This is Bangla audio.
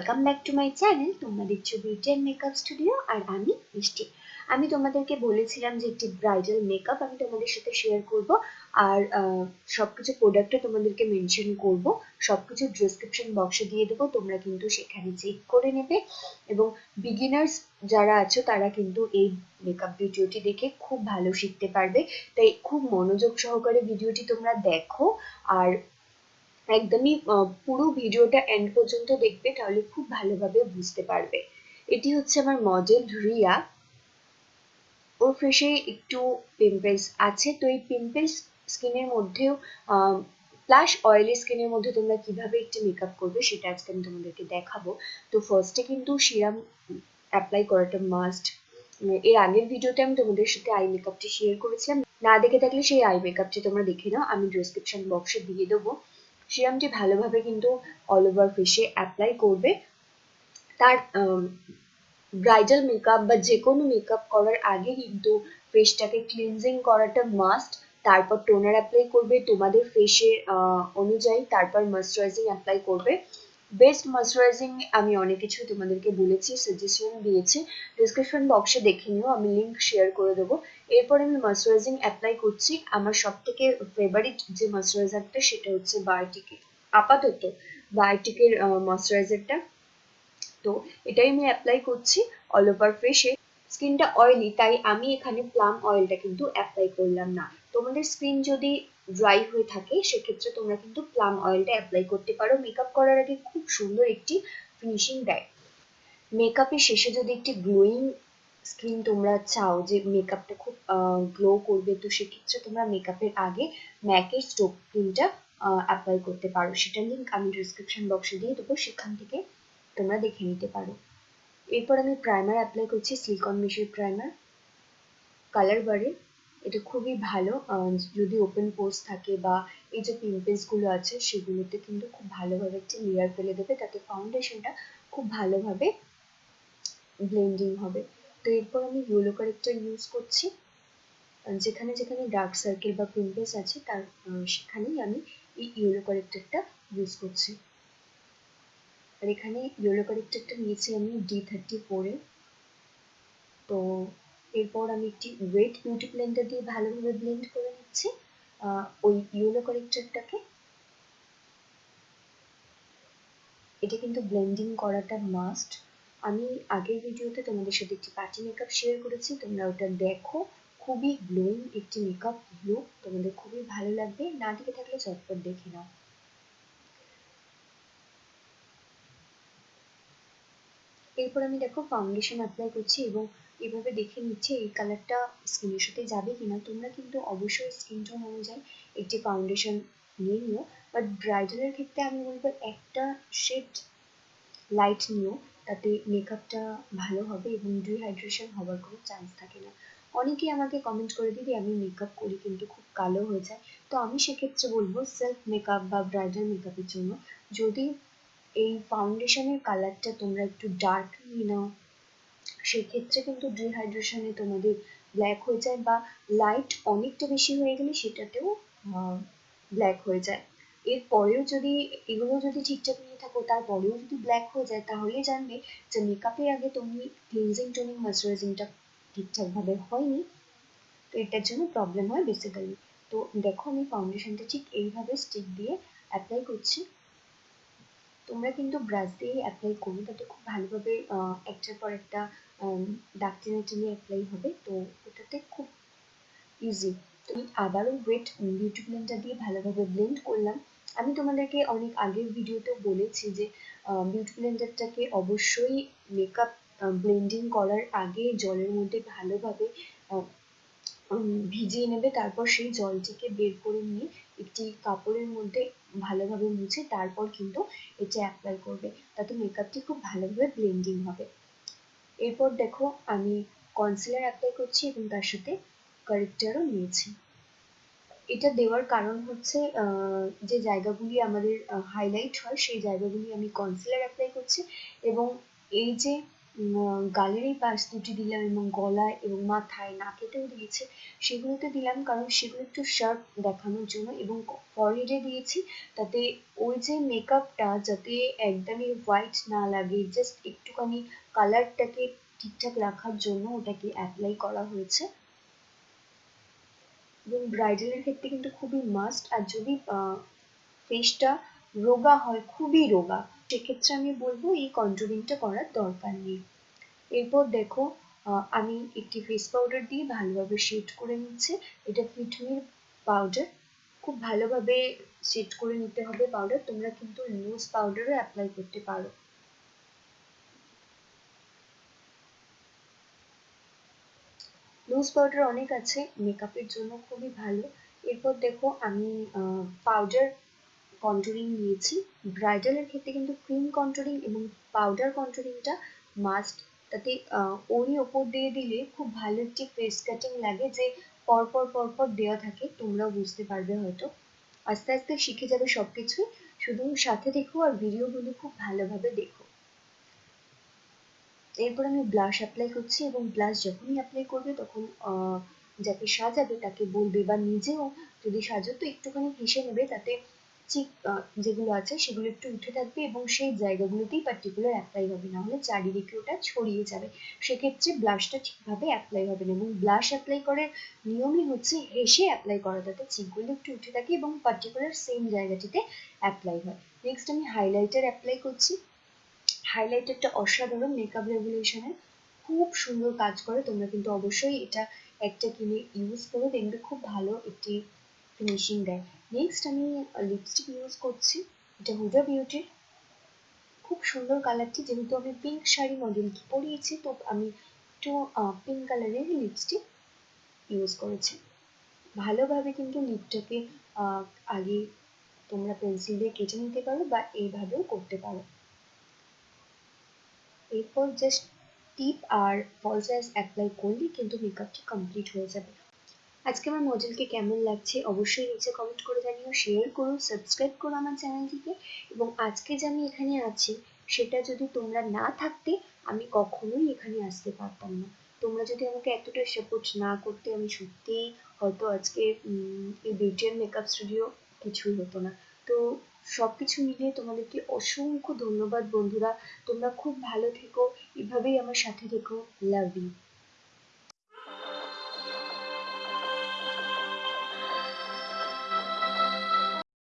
Welcome back to my channel তোমরা দেখছ বিউটি অ্যান্ড মেকআপ স্টুডিও আর আমি মিষ্টি। আমি তোমাদেরকে বলেছিলাম যে একটি ব্রাইডাল মেকআপ আমি তোমাদের সাথে শেয়ার করব আর আহ, সবকিছু প্রোডাক্টও তোমাদেরকে মেনশন করব। সবকিছু ডেসক্রিপশন বক্সে দিয়ে দেবো তোমরা কিন্তু সেখানে চেক করে নেবে। এবং বিগিনার্স যারা আছো তারা কিন্তু এই মেকআপ ভিডিওটি দেখে খুব ভালো শিখতে পারবে। তাই খুব মনোযোগ সহকারে ভিডিওটি তোমরা দেখো। আর একদমই পুরো ভিডিওটা এন্ড পর্যন্ত দেখবে, তাহলে খুব ভালোভাবে বুঝতে পারবে। এটি হচ্ছে আমার মডেল রিয়া। ওর ফেসে একটু পিম্পলস আছে। তো এই পিম্পলস স্কিনের মধ্যেও প্লাস অয়েলি স্কিনের মধ্যে তোমরা কীভাবে একটি মেকআপ করবে, সেটা আজকে আমি তোমাদেরকে দেখাবো। তো ফার্স্টে কিন্তু সিরাম অ্যাপ্লাই করাটা মাস্ট এর আগের ভিডিওতে আমি তোমাদের সাথে আই মেকআপটি শেয়ার করেছিলাম। না দেখে থাকলে সেই আই মেকআপটি তোমরা দেখে নাও। আমি ডেসক্রিপশন বক্সে দিয়ে দেবো। সিরামটি ভালোভাবে কিন্তু অল ওভার ফেসে অ্যাপ্লাই করবে। তার ব্রাইডাল মেকআপ বা যে কোনো মেকআপ করার আগে কিন্তু ফেসটাকে ক্লিনজিং করাটা মাস্ট তারপর টোনার অ্যাপ্লাই করবে, তোমাদের ফেসের অনুযায়ী তারপর ময়শ্চারাইজিং অ্যাপ্লাই করবে। বেস্ট ময়শ্চারাইজিং আমি অনেক কিছু তোমাদেরকে বলেছি সাজেশন দিয়েছি। ডিসক্রিপশন বক্সে দেখে নিও, আমি লিংক শেয়ার করে দেবো। এরপর আমি ময়শ্চারাইজিং অ্যাপ্লাই করছি। আমার সব থেকে ফেভারিট যে ময়শ্চারাইজারটা সেটা হচ্ছে বায়োটিকের আপাতত বায়োটিকের ময়শ্চারাইজারটা তো এটাই আমি অ্যাপ্লাই করছি অল ওভার ফেসে স্কিনটা অয়েলি তাই আমি এখানে প্লাম অয়েলটা কিন্তু অ্যাপ্লাই করলাম না। তোমাদের স্কিন যদি ড্রাই হয়ে থাকে, সেক্ষেত্রে তোমরা কিন্তু প্লাম অয়েলটা অ্যাপ্লাই করতে পারো। মেকআপ করার আগে খুব সুন্দর একটি ফিনিশিং দেয় মেকআপের শেষে যদি একটি গ্লোয়িং স্কিন তোমরা চাও যে মেকআপটা খুব গ্লো করবে, তো সেক্ষেত্রে তোমরা মেকআপের আগে ম্যাকের স্টোভ ক্রিমটা অ্যাপ্লাই করতে পারো। সেটার লিঙ্ক আমি ডিসক্রিপশন বক্সে দিয়ে দেবো, সেখান থেকে তোমরা দেখে নিতে পারো। এরপর আমি প্রাইমার অ্যাপ্লাই করছি সিলিকন মিশের প্রাইমার কালার বারে এটা খুবই ভালো। যদি ওপেন পোর্স থাকে বা এই যে পিম্পলসগুলো আছে, সেগুলোতে কিন্তু খুব ভালোভাবে একটি লেয়ার ফেলে দেবে। তাতে ফাউন্ডেশনটা খুব ভালোভাবে ব্লেন্ডিং হবে। তো এরপর আমি ইয়েলো কারেক্টার ইউজ করছি। যেখানে যেখানে ডার্ক সার্কেল বা পিম্পলস আছে, তার সেখানেই আমি এই ইয়েলো কারেক্টারটা ইউজ করছি। আর এখানে ইয়েলো কারেক্টারটা নিয়েছি আমি ডি থার্টি ফোরে তো এরপর আমি একটি ওয়েট বিউটি ব্লেন্ডার দিয়ে ভালোভাবে ব্লেন্ড করে নিচ্ছি ওই ইয়েলো কারেক্টারটাকে এটা কিন্তু ব্লেন্ডিং করাটা মাস্ট আমি আগের ভিডিওতে তোমাদের সাথে একটি পার্টি মেকআপ শেয়ার করেছি, তোমরা ওটা দেখো। খুবই গ্লোয়িং একটি মেকআপ লুক তোমাদের খুবই ভালো লাগবে। না দেখে থাকলে চটপট দেখে নাও। এরপর আমি দেখো ফাউন্ডেশন অ্যাপ্লাই করছি এবং এভাবে দেখে নিচ্ছে এই কালারটা স্কিনের সাথে যাবে কিনা, তোমরা কিন্তু অবশ্যই স্কিন টোন অনুযায়ী একটি ফাউন্ডেশন নিয়ে নিও। বাট ব্রাইডালের ক্ষেত্রে আমি বলব একটা শেড লাইট নিও, তাতে মেকআপটা ভালো হবে এবং ডিহাইড্রেশন হওয়ার কোনো চান্স থাকে না। অনেকেই আমাকে কমেন্ট করে, দিদি, আমি মেকআপ করি কিন্তু খুব কালো হয়ে যায়। তো আমি সেক্ষেত্রে বলব সেলফ মেকআপ বা ব্রাইডাল মেকআপের জন্য যদি এই ফাউন্ডেশনের কালারটা তোমরা একটু ডার্ক নিয়ে নাও সেক্ষেত্রে কিন্তু ডিহাইড্রেশনে তোমাদের ব্ল্যাক হয়ে যায় বা লাইট অনেকটা বেশি হয়ে গেলে সেটাতেও ব্ল্যাক হয়ে যায়। এরপরেও যদি, এগুলো যদি ঠিকঠাক নিয়ে থাকো, তারপরেও যদি ব্ল্যাক হয়ে যায়, তাহলে জানবে যে মেকআপের আগে তুমি ক্লিনজিং টোনিং ময়শ্চারাইজিংটা ঠিকঠাকভাবে হয়নি, তো এটার জন্য প্রবলেম হয় বেসিক্যালি তো দেখো আমি ফাউন্ডেশনটা ঠিক এইভাবে স্টিক দিয়ে অ্যাপ্লাই করছি। তোমরা কিন্তু ব্রাশ দিয়ে অ্যাপ্লাই করো তাতে খুব ভালোভাবে একটার পর একটা দাগ টেনে টেনে অ্যাপ্লাই হবে, তো ওটাতে খুব ইজি তো আমি আবারও ওয়েট বিউটি ব্লেন্ডার দিয়ে ভালোভাবে ব্লেন্ড করলাম। আমি তোমাদেরকে অনেক আগের ভিডিওতেও বলেছি যে বিউটি ব্লেন্ডারটাকে অবশ্যই মেকআপ ব্লেন্ডিং করার আগে জলের মধ্যে ভালোভাবে ভিজিয়ে নেবে, তারপর সেই জলটিকে বের করে নিয়ে একটি কাপড়ের মধ্যে ভালোভাবে মুছে, তারপর কিন্তু এটা অ্যাপ্লাই করবে। তাতে মেকআপটি খুব ভালোভাবে ব্লেন্ডিং হবে। এরপর দেখো আমি কনসিলার অ্যাপ্লাই করছি এবং তার সাথে কারেক্টারও নিয়েছি। এটা দেওয়ার কারণ হচ্ছে যে জায়গাগুলি আমাদের হাইলাইট হয়, সেই জায়গাগুলি আমি কনসিলার অ্যাপ্লাই করছি এবং এই যে গালের এই পাশ দুটি দিলাম এবং গলায় এবং মাথায় নাকেতেও দিয়েছি। সেগুলোতে দিলাম কারণ সেগুলো একটু শার্প দেখানোর জন্য এবং ফরহেডে দিয়েছি তাতে ওই যে মেকআপটা যাতে একদমই হোয়াইট না লাগে জাস্ট একটুখানি কালারটাকে ঠিকঠাক রাখার জন্য ওটাকে অ্যাপ্লাই করা হয়েছে। এবং ব্রাইডালের ক্ষেত্রে কিন্তু খুবই মাস্ট আর যদি ফেসটা রোগা হয়, খুবই রোগা সেক্ষেত্রে আমি বলব, এই কন্ট্রোলিংটা করার দরকার নেই। এরপর দেখো আমি একটি ফেস পাউডার দিয়ে ভালোভাবে শেড করে নিচ্ছি। এটা ফিটমির পাউডার খুব ভালোভাবে শেড করে নিতে হবে পাউডার তোমরা কিন্তু লুজ পাউডারও অ্যাপ্লাই করতে পারো। লুজ পাউডার অনেক আছে মেকআপের জন্য খুবই ভালো। এরপর দেখো, আমি পাউডার কন্ট্রোলিং নিয়েছি। ব্রাইডালের ক্ষেত্রে কিন্তু ক্রিম কন্ট্রোলিং এবং পাউডার কন্ট্রোলিংটা মাস্ট তাতে ওরই ওপর দিয়ে দিলে খুব ভালো একটি ফেস কাটিং লাগে যে পরপর পরপর দেওয়া থাকে। তোমরাও বুঝতে পারবে হয়তো। আস্তে আস্তে শিখে যাবে সব কিছুই শুধু সাথে দেখো আর ভিডিওগুলো খুব ভালোভাবে দেখো। এরপর আমি ব্লাশ অ্যাপ্লাই করছি এবং ব্লাশ যখনই অ্যাপ্লাই করবে তখন যাকে সাজাবে তাকে বলবে বা নিজেও যদি সাজো তো একটুখানি হেসে নেবে। তাতে চিক যেগুলো আছে সেগুলো একটু উঠে থাকবে এবং সেই জায়গাগুলোতেই পার্টিকুলার অ্যাপ্লাই হবে, না হলে চারিদিকে ওটা ছড়িয়ে যাবে। সেক্ষেত্রে ব্লাশটা ঠিকভাবে অ্যাপ্লাই হবে না এবং ব্লাশ অ্যাপ্লাই করার নিয়মই হচ্ছে হেসে অ্যাপ্লাই করা যাতে চিকগুলো একটু উঠে থাকে এবং পার্টিকুলার সেম জায়গাটিতে অ্যাপ্লাই হয়। নেক্সট আমি হাইলাইটার অ্যাপ্লাই করছি। হাইলাইটারটা অসাধারণ মেকআপ রেভলিউশনের খুব সুন্দর কাজ করে, তোমরা কিন্তু অবশ্যই এটা একটা কিনে ইউজ করো। দেখবে খুব ভালো একটি ফিনিশিং দেয়। নেক্সট আমি লিপস্টিক ইউজ করছি। এটা হুডা বিউটির খুব সুন্দর কালারটি যেহেতু আমি পিঙ্ক শাড়ি মডেলকে পরিয়েছি, তো আমি একটু পিঙ্ক কালারের লিপস্টিক ইউজ করেছি। ভালোভাবে কিন্তু লিপটাকে আগে তোমরা পেন্সিল দিয়ে কেটে নিতে পারো বা এইভাবেও করতে পারো। এরপর জাস্ট টিপ আর ফলস অ্যাপ্লাই করলেই কিন্তু মেকআপটি কমপ্লিট হয়ে যাবে। আজকে আমার মডেলকে কেমন লাগছে অবশ্যই নিচে কমেন্ট করে জানিও শেয়ার করো সাবস্ক্রাইব করো আমার চ্যানেলটিকে এবং আজকে যে আমি এখানে আছি সেটা যদি তোমরা না থাকতে, আমি কখনোই এখানে আসতে পারতাম না। তোমরা যদি আমাকে এতটা সাপোর্ট না করতে, আমি সত্যিই হয়তো আজকে এই বিউটিয়ান মেকআপ স্টুডিও কিছুই হতো না। তো সব কিছু মিলিয়ে তোমাদেরকে অসংখ্য ধন্যবাদ বন্ধুরা। তোমরা খুব ভালো থেকো, এভাবেই আমার সাথে থেকো। Love you